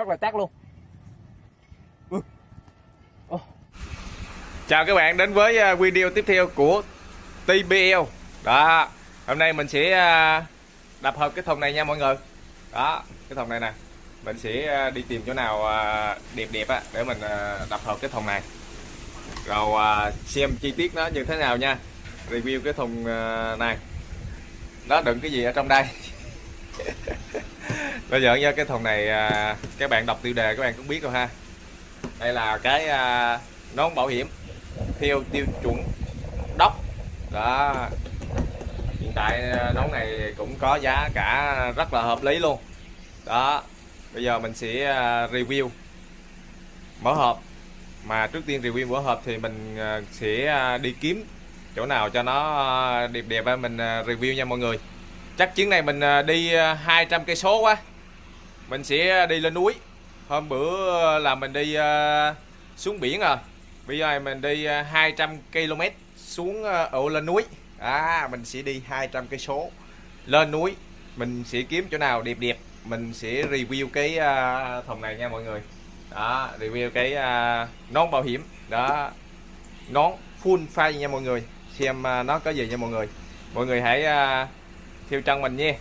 rất là tác luôn. Ừ. Chào các bạn đến với ờ, video tiếp theo của TBL đó, hôm nay mình sẽ ờ, đập hợp cái thùng này nha mọi người. Đó, cái thùng này nè. Mình sẽ ờ, đi tìm chỗ nào đẹp đẹp á, để mình đập hợp cái thùng này. Rồi xem chi tiết nó như thế nào nha. Review cái thùng này. Nó đựng cái gì ở trong đây? Bây giờ nha cái thùng này à, các bạn đọc tiêu đề các bạn cũng biết rồi ha. Đây là cái à, nón bảo hiểm theo tiêu chuẩn đốc. Đó. Hiện tại à, nón này cũng có giá cả rất là hợp lý luôn. Đó. Bây giờ mình sẽ review. Mở hộp. Mà trước tiên review mở hộp thì mình sẽ đi kiếm chỗ nào cho nó đẹp đẹp mình review nha mọi người. Chắc chuyến này mình đi 200 cây số quá mình sẽ đi lên núi. Hôm bữa ờ, là mình đi ờ, xuống biển rồi bây giờ mình đi ờ, 200 km xuống ở lên núi. À mình sẽ đi 200 cây số. Lên núi mình sẽ kiếm chỗ nào đẹp đẹp. Mình sẽ review cái uh, thùng này nha mọi người. Đó review cái uh, nón bảo hiểm. Đó nón full face nha mọi người. Xem uh, nó có gì nha mọi người. Mọi người hãy uh, theo chân mình nha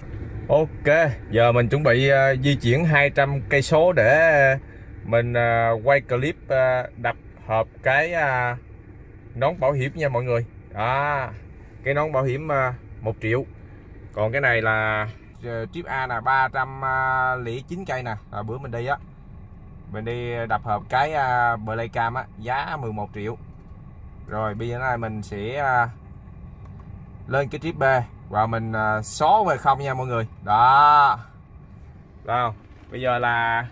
ok giờ mình chuẩn bị uh, di chuyển 200 cây số để ờ, mình uh, quay clip uh, đập hợp cái uh, nón bảo hiểm nha mọi người. Đó cái nón bảo hiểm uh, 1 triệu. Còn cái này là uh, A là 309 cây nè. À, bữa mình đi á mình đi đập hợp cái uh, Playcam á giá 11 triệu. Rồi bây giờ này mình sẽ uh, lên cái trip B và mình à, uh, xóa về không nha mọi người. Đó. Đó bây giờ là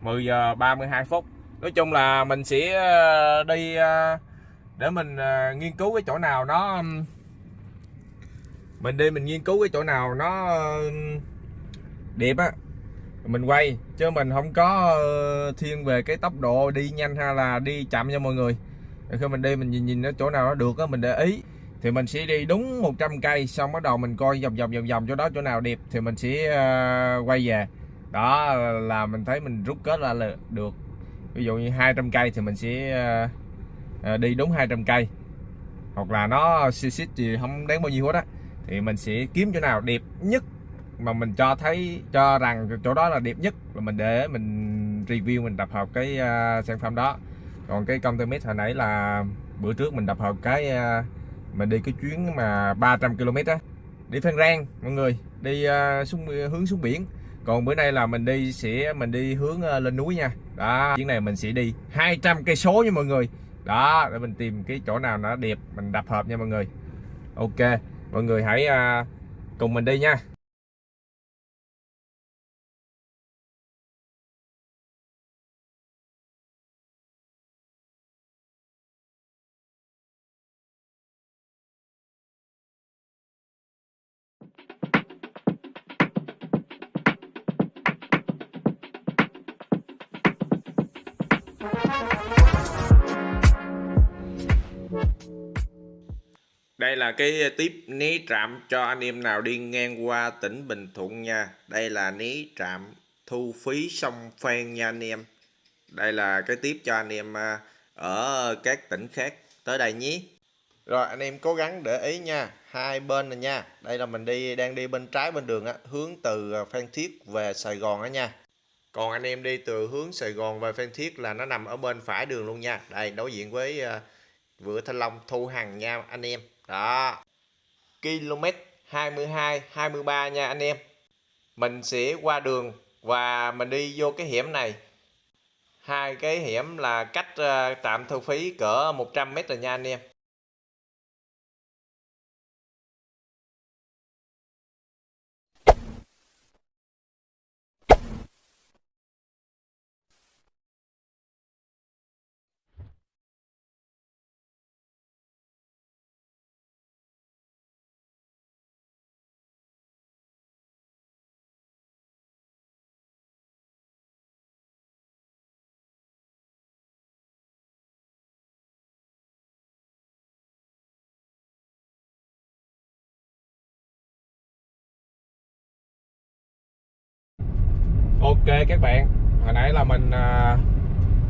10 giờ 32 phút. Nói chung là mình sẽ à, đi à, để mình nghiên cứu cái chỗ nào nó mình đi mình nghiên cứu cái chỗ nào nó đẹp á mình quay. Chứ mình không có ờ, thiên về cái tốc độ đi nhanh hay là đi chậm nha mọi người. Khi mình đi mình nhìn nhìn chỗ nào nó được á mình để ý thì mình sẽ đi đúng 100 cây xong bắt đầu mình coi vòng vòng vòng vòng chỗ đó chỗ nào đẹp thì mình sẽ ờ, quay về. Đó là mình thấy mình rút kết ra là được. Ví dụ như 200 cây thì mình sẽ uh, đi đúng 200 cây. Hoặc là nó xì xít thì không đáng bao nhiêu hết á. Thì mình sẽ kiếm chỗ nào đẹp nhất mà mình cho thấy cho rằng chỗ đó là đẹp nhất là mình để mình review mình tập hợp cái uh, sản phẩm đó. Còn cái công tơ hồi nãy là bữa trước mình tập hợp cái uh, mình đi cái chuyến mà 300 km á đi Phan Rang mọi người đi uh, xuống hướng xuống biển. Còn bữa nay là mình đi sẽ mình đi hướng uh, lên núi nha. Đó chuyến này mình sẽ đi 200 cây số nha mọi người. Đó để mình tìm cái chỗ nào nó đẹp mình đập hợp nha mọi người. Ok mọi người hãy uh, cùng mình đi nha. Đây là cái tiếp ní trạm cho anh em nào đi ngang qua tỉnh Bình Thuận nha. Đây là ní trạm thu phí sông Phan nha anh em. Đây là cái tiếp cho anh em à, ở các tỉnh khác tới đây nhé. Rồi anh em cố gắng để ý nha, hai bên này nha. Đây là mình đi đang đi bên trái bên đường á, hướng từ à, Phan Thiết về Sài Gòn á nha. Còn anh em đi từ hướng Sài Gòn về Phan Thiết là nó nằm ở bên phải đường luôn nha. Đây đối diện với uh, Vựa Thanh Long Thu Hằng nha anh em. Đó. Km 22 23 nha anh em. Mình sẽ qua đường và mình đi vô cái hiểm này. Hai cái hiểm là cách uh, tạm thu phí cỡ 100m rồi nha anh em. Ok các bạn hồi nãy là mình à,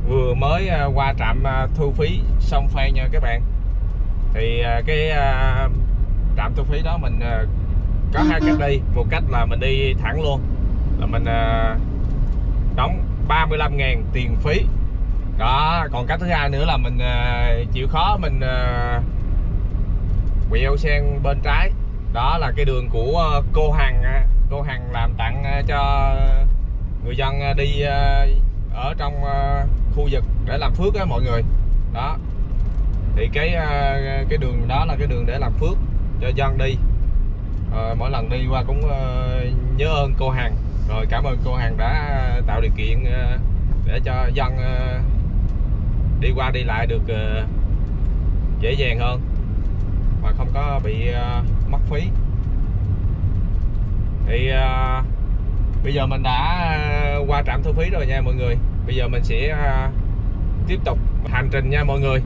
vừa mới à, qua trạm à, thu phí sông Phan nha các bạn. Thì à, cái à, trạm thu phí đó mình à, có hai cách đi. Một cách là mình đi thẳng luôn là mình à, đóng 35 ngàn tiền phí. Đó còn cách thứ hai nữa là mình à, chịu khó mình à, quẹo sang bên trái. Đó là cái đường của à, cô Hằng cô Hằng làm tặng à, cho người dân à, đi à, ở trong à, khu vực để làm phước á mọi người. Đó. Thì cái cái đường đó là cái đường để làm phước cho dân đi. Ờ, mỗi lần đi qua cũng nhớ ơn cô Hằng. Rồi cảm ơn cô Hằng đã tạo điều kiện để cho dân đi qua đi lại được dễ dàng hơn mà không có bị mất phí. Thì bây giờ mình đã ờ, qua trạm thu phí rồi nha mọi người. Bây giờ mình sẽ ờ, tiếp tục hành trình nha mọi người.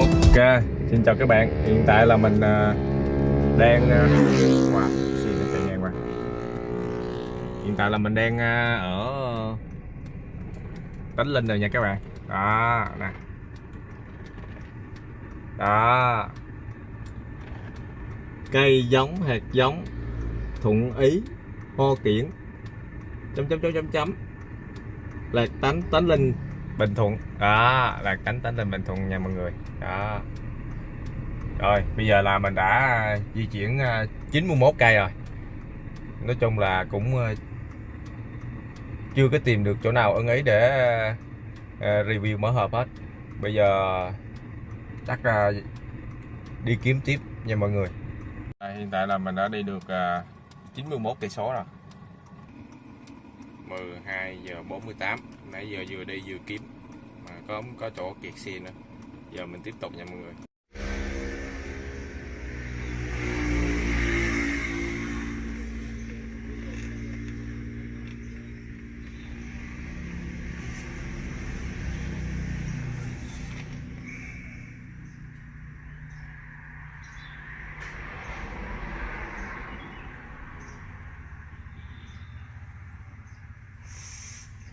Ok, xin chào các bạn. Hiện tại là mình à, đang à, wow, xin nó chạy ngang qua. Hiện tại là mình đang à, ở Tánh Linh rồi nha các bạn. Đó, nè. Đó. Cây giống hạt giống thuận ý ho kiển chấm chấm chấm chấm chấm lạc tánh tánh linh bình thuận. Đó, là cánh tánh linh bình thuận nha mọi người. Đó. Rồi, bây giờ là mình đã à, di chuyển à, 91 cây rồi. Nói chung là cũng à, chưa có tìm được chỗ nào ưng ý để review mở hộp hết. Bây giờ chắc là đi kiếm tiếp nha mọi người. Hiện tại là mình đã đi được 91 cây số rồi. 12 giờ 48 nãy giờ vừa đi vừa kiếm. Mà có có chỗ kiệt xe nữa. Giờ mình tiếp tục nha mọi người.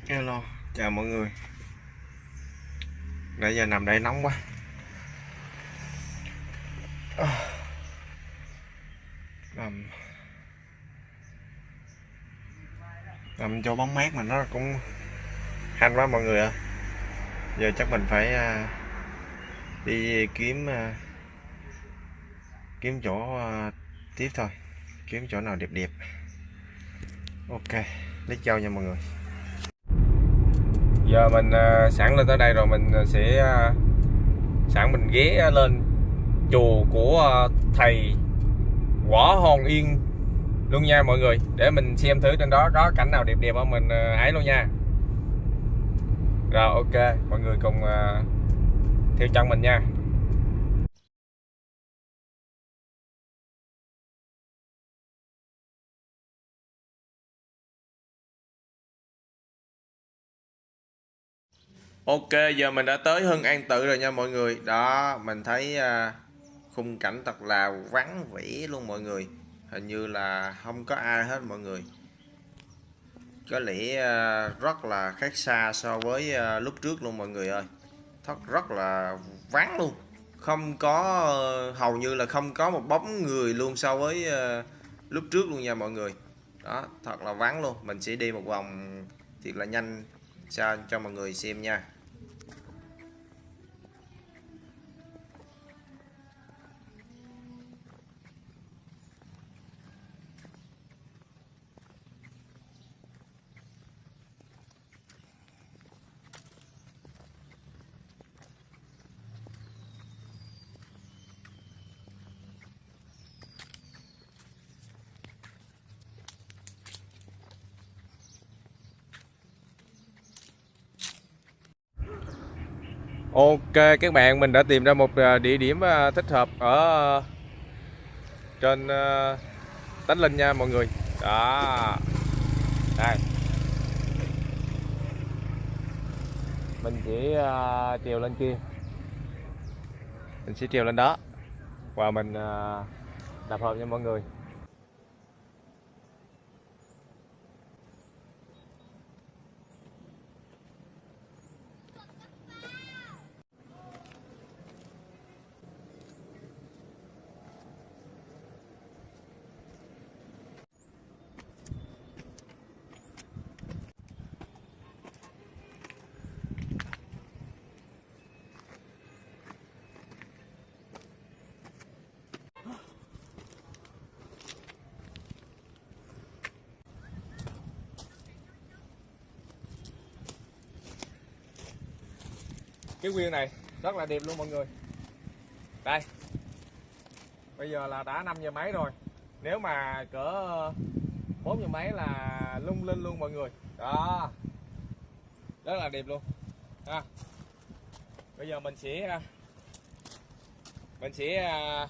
Hello, chào mọi người. Nãy giờ nằm đây nóng quá. Nằm. Nằm cho bóng mát mà nó cũng hanh quá mọi người ạ. Giờ chắc mình phải à, đi kiếm à, kiếm chỗ à, tiếp thôi. Kiếm chỗ nào đẹp đẹp. Ok lấy châu nha mọi người giờ mình à, sẵn lên tới đây rồi mình à, sẽ à, sẵn mình ghé lên chùa của thầy Võ Hòn Yên luôn nha mọi người. Để mình xem thử trên đó có cảnh nào đẹp đẹp không mình à, ấy luôn nha. Rồi ok mọi người cùng theo chân mình nha. Ok giờ mình đã tới Hưng An Tự rồi nha mọi người. Đó mình thấy uh, khung cảnh thật là vắng vẻ luôn mọi người. Hình như là không có ai hết mọi người. Có lẽ uh, rất là khác xa so với uh, lúc trước luôn mọi người ơi. Thật rất là vắng luôn. Không có uh, hầu như là không có một bóng người luôn so với uh, lúc trước luôn nha mọi người. Đó thật là vắng luôn. Mình sẽ đi một vòng thiệt là nhanh cho cho mọi người xem nha. Ok, các bạn, mình đã tìm ra một à, địa điểm à, thích hợp ở à, trên Tánh Linh nha mọi người. Đó. Đây. Mình chỉ trèo lên kia. Mình sẽ trèo lên đó. Và mình đập hợp nha mọi người. Cái quyên này rất là đẹp luôn mọi người. Đây. Bây giờ là đã 5 giờ mấy rồi. Nếu mà cỡ ờ, 4 giờ mấy là lung linh luôn mọi người. Đó. Rất là đẹp luôn. Ha. Bây giờ mình sẽ ờ, mình sẽ ờ,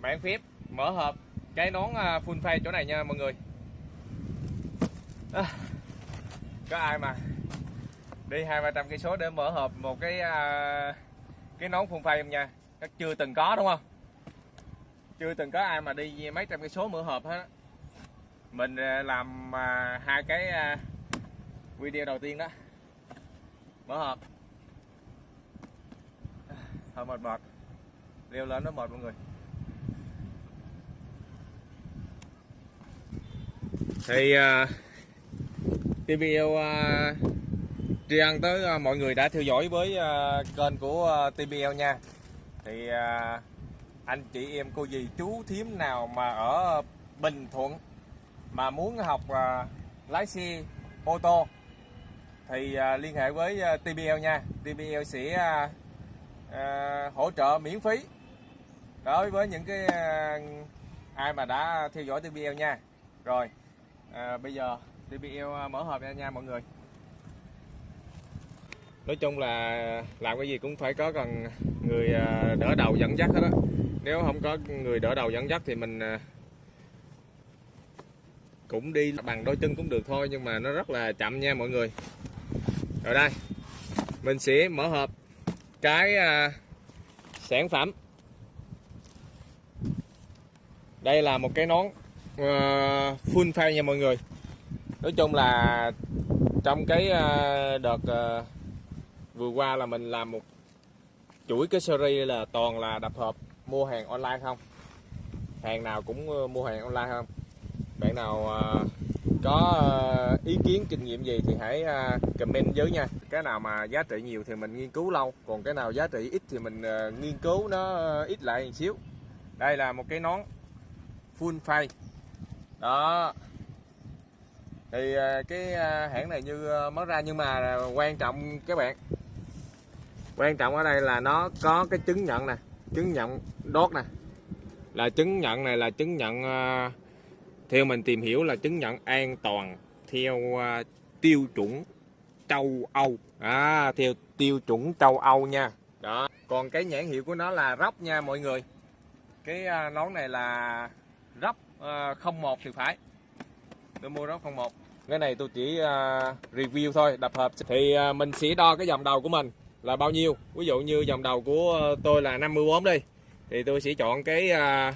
mạng phép mở hộp cái nón full face chỗ này nha mọi người. À, có ai mà đi hai ba trăm cây số để mở hộp một cái uh, cái nón phun phay nha chắc chưa từng có đúng không? Chưa từng có ai mà đi mấy trăm cây số mở hộp hết. Mình à, làm uh, hai cái uh, video đầu tiên đó. Mở hộp. Hơi mệt mệt. Leo lên nó mệt mọi người. Thì uh, cái video uh, tri ân tới ờ, mọi người đã theo dõi với ờ, kênh của ờ, TBL nha. Thì anh chị em cô dì chú thím nào mà ở Bình Thuận mà muốn học lái xe ô tô thì liên hệ với TBL nha. TBL sẽ hỗ trợ miễn phí đối với những cái ai mà đã theo dõi TBL nha. Rồi à, bây giờ TBL mở hộp ra nha mọi người nói chung là làm cái gì cũng phải có cần người à, đỡ đầu dẫn dắt hết đó nếu không có người đỡ đầu dẫn dắt thì mình à, cũng đi bằng đôi chân cũng được thôi, nhưng mà nó rất là chậm nha mọi người. Rồi đây, mình sẽ mở hộp cái à, sản phẩm. Đây là một cái nón full face nha mọi người. Nói chung là trong cái đợt vừa qua là mình làm một chuỗi cái series là toàn là đập hộp mua hàng online không? Hàng nào cũng ờ, mua hàng online không? Bạn nào ờ, có ờ, ý kiến, kinh nghiệm gì thì hãy comment dưới nha. Cái nào mà giá trị nhiều thì mình nghiên cứu lâu, còn cái nào giá trị ít thì mình nghiên cứu nó ít lại một xíu. Đây là một cái nón full face. Đó. Thì cái hãng này như mới ra nhưng mà quan trọng các bạn quan trọng ở đây là nó có cái chứng nhận nè chứng nhận đốt nè. Là chứng nhận này là chứng nhận ờ, theo mình tìm hiểu là chứng nhận an toàn theo ờ, tiêu chuẩn châu Âu. À, theo tiêu chuẩn châu Âu nha. Đó còn cái nhãn hiệu của nó là róc nha mọi người. Cái ờ, nón này là róc 01 thì phải. Tôi mua róc 01 cái này tôi chỉ review thôi đập hợp thì mình sẽ đo cái dòng đầu của mình là bao nhiêu? Ví dụ như dòng đầu của ờ, tôi là 54 đi thì tôi sẽ chọn cái ờ,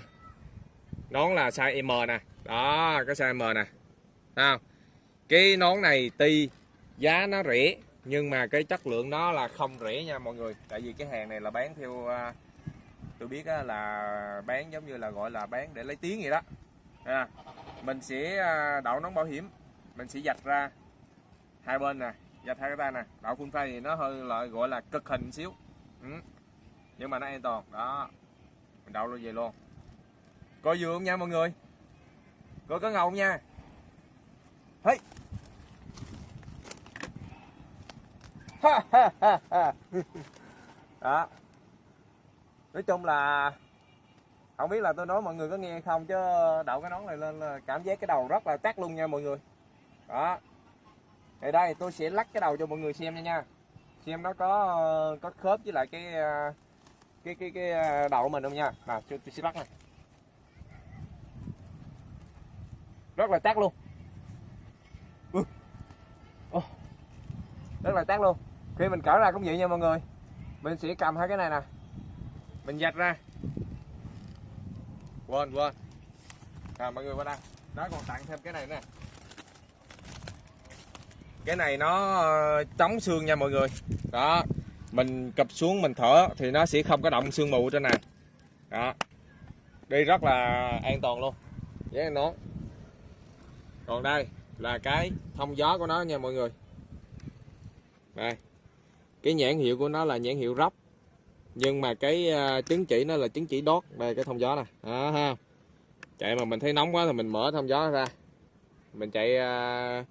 nón là size M nè. Đó cái size M nè. Nào cái nón này tuy giá nó rẻ nhưng mà cái chất lượng nó là không rẻ nha mọi người. Tại vì cái hàng này là bán theo à, tôi biết là bán giống như là gọi là bán để lấy tiếng vậy đó. À, mình sẽ đậu nón bảo hiểm mình sẽ dạch ra hai bên nè dạch hai cái tay này, đậu full face thì nó hơi lại gọi là cực hình xíu. Ừ. nhưng mà nó an toàn. Đó. Mình đậu luôn về luôn. Coi dừa không nha mọi người? Coi có ngầu nha. Hey. đó. Nói chung là không biết là tôi nói mọi người có nghe không chứ đậu cái nón này lên là cảm giác cái đầu rất là tắt luôn nha mọi người. Đó thì đây tôi sẽ lắc cái đầu cho mọi người xem nha nha. Xem nó có có khớp với lại cái à, cái cái cái à, đầu của mình không nha. Nào tôi, tôi sẽ lắc này. Rất là chắc luôn. Rất là chắc luôn. Khi mình cởi ra cũng vậy nha mọi người. Mình sẽ cầm hai cái này nè. Mình dạch ra. Quên quên. À, mọi người qua đây. Nó còn tặng thêm cái này nè cái này nó ờ, chống xương nha mọi người. Đó mình cập xuống mình thở thì nó sẽ không có động xương mù trên này. Đó đi rất là an toàn luôn. Với nón còn đây là cái thông gió của nó nha mọi người. Đây cái nhãn hiệu của nó là nhãn hiệu róc nhưng mà cái uh, chứng chỉ nó là chứng chỉ đốt đây cái thông gió này. Đó ha. Chạy mà mình thấy nóng quá thì mình mở thông gió ra. Mình chạy uh,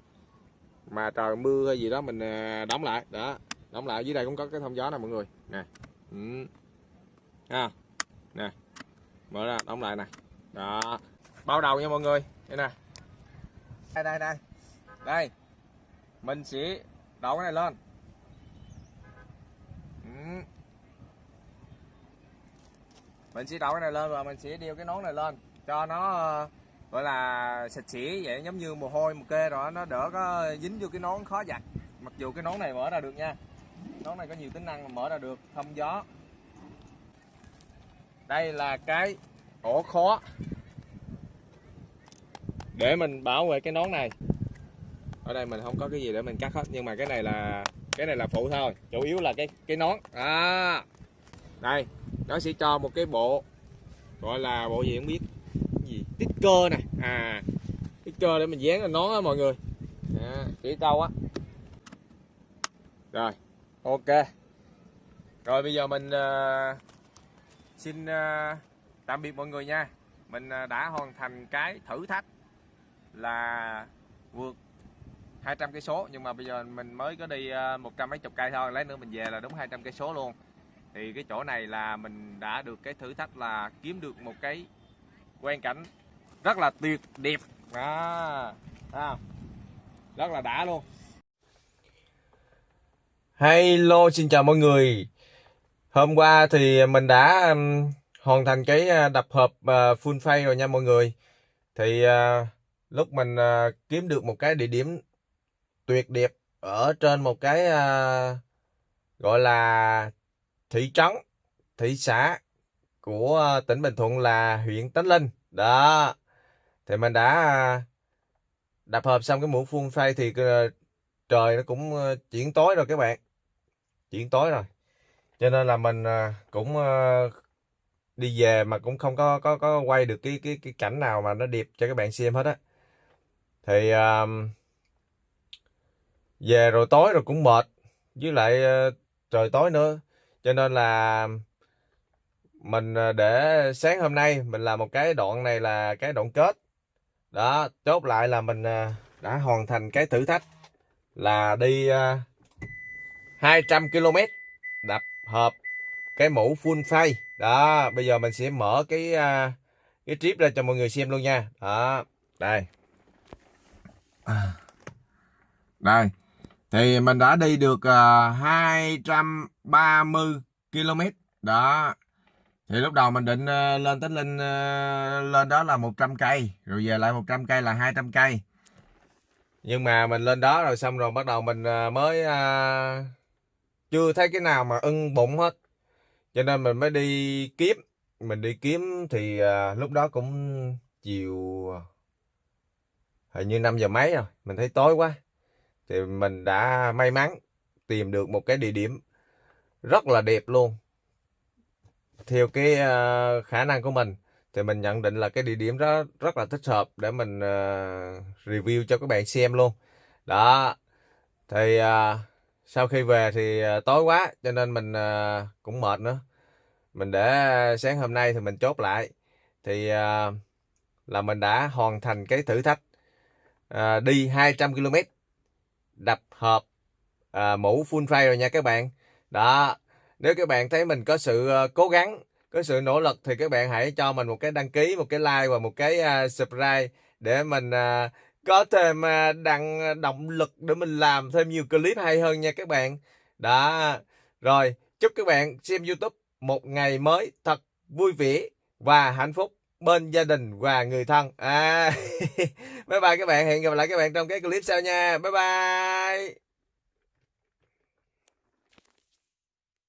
mà trời mưa hay gì đó mình à, đóng lại. Đó, đóng lại. Dưới đây cũng có cái thông gió nè mọi người. Nè. Ừ. à. nè. Mở ra, đóng lại nè. Đó. Bao đầu nha mọi người. Đây nè. Đây đây đây. Đây. Mình sẽ đổ cái này lên. Ừ. mình sẽ đổ cái này lên và mình sẽ đeo cái nón này lên cho nó ờ, gọi là sạch sẽ vậy, giống như mồ hôi một kê rồi nó đỡ có dính vô cái nón khó giặt. Mặc dù cái nón này mở ra được nha. Nón này có nhiều tính năng mà mở ra được, thông gió. Đây là cái ổ khó để mình bảo vệ cái nón này. Ở đây mình không có cái gì để mình cắt hết, nhưng mà cái này là, cái này là phụ thôi. Chủ yếu là cái cái nón. À đây, nó sẽ cho một cái bộ, gọi là bộ gì không biết sticker nè. À sticker để mình dán lên nón á mọi người. À, chỉ câu á. Rồi ok. Rồi bây giờ mình uh, xin uh, tạm biệt mọi người nha. Mình uh, đã hoàn thành cái thử thách là vượt 200 cây số. Nhưng mà bây giờ mình mới có đi ờ, một trăm mấy chục cây thôi. Lấy nữa mình về là đúng 200 cây số luôn. Thì cái chỗ này là mình đã được cái thử thách là kiếm được một cái quan cảnh rất là tuyệt đẹp. À, à rất là đã luôn. Hello xin chào mọi người. Hôm qua thì mình đã um, hoàn thành cái à, đập hộp uh, full face rồi nha mọi người. Thì uh, lúc mình uh, kiếm được một cái địa điểm tuyệt đẹp ở trên một cái uh, gọi là thị trấn thị xã của tỉnh Bình Thuận là huyện Tánh Linh. Đó thì mình đã à, đập hợp xong cái muỗng phun phay thì ờ, trời nó cũng ờ, chuyển tối rồi các bạn. Chuyển tối rồi. Cho nên là mình à, cũng ờ, đi về mà cũng không có có có quay được cái cái cái cảnh nào mà nó đẹp cho các bạn xem hết á. Thì um, về rồi tối rồi cũng mệt với lại trời tối nữa. Cho nên là mình để sáng hôm nay mình làm một cái đoạn này là cái đoạn kết đó chốt lại là mình à, đã hoàn thành cái thử thách là đi à, 200 km đập hợp cái mũ full face. Đó bây giờ mình sẽ mở cái à, cái trip ra cho mọi người xem luôn nha. Đó đây. Đây thì mình đã đi được uh, 230 km đó thì lúc đầu mình định uh, lên tính lên uh, lên đó là 100 cây rồi về lại 100 cây là 200 cây. Nhưng mà mình lên đó rồi xong rồi bắt đầu mình uh, mới uh, chưa thấy cái nào mà ưng bụng hết. Cho nên mình mới đi kiếm. Mình đi kiếm thì uh, lúc đó cũng chiều hình như 5 giờ mấy rồi mình thấy tối quá. Thì mình đã may mắn tìm được một cái địa điểm rất là đẹp luôn theo cái uh, khả năng của mình thì mình nhận định là cái địa điểm đó rất là thích hợp để mình uh, review cho các bạn xem luôn. Đó thì uh, sau khi về thì uh, tối quá cho nên mình uh, cũng mệt nữa. Mình để sáng hôm nay thì mình chốt lại. Thì uh, là mình đã hoàn thành cái thử thách uh, đi 200 km đập hợp uh, mũ full fire rồi nha các bạn. Đó nếu các bạn thấy mình có sự ờ, cố gắng có sự nỗ lực thì các bạn hãy cho mình một cái đăng ký một cái like và một cái ờ, subscribe để mình ờ, có thêm uh, đăng động lực để mình làm thêm nhiều clip hay hơn nha các bạn. Đó rồi chúc các bạn xem youtube một ngày mới thật vui vẻ và hạnh phúc bên gia đình và người thân. À bye bye các bạn hẹn gặp lại các bạn trong cái clip sau nha. Bye bye.